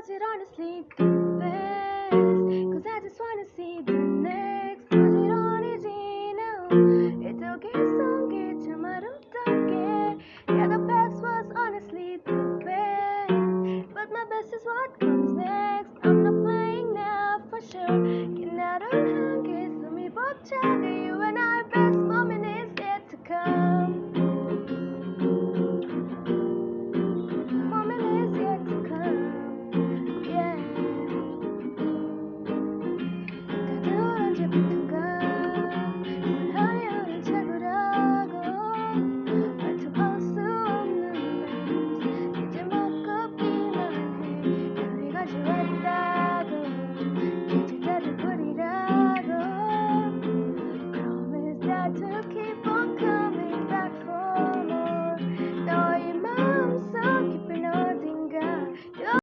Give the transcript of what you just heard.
was it honestly the best? Cause I just wanna see the next Put it honestly now? 이렇게 속에 참아도 게 Yeah the best was honestly the best But my best is what comes next I'm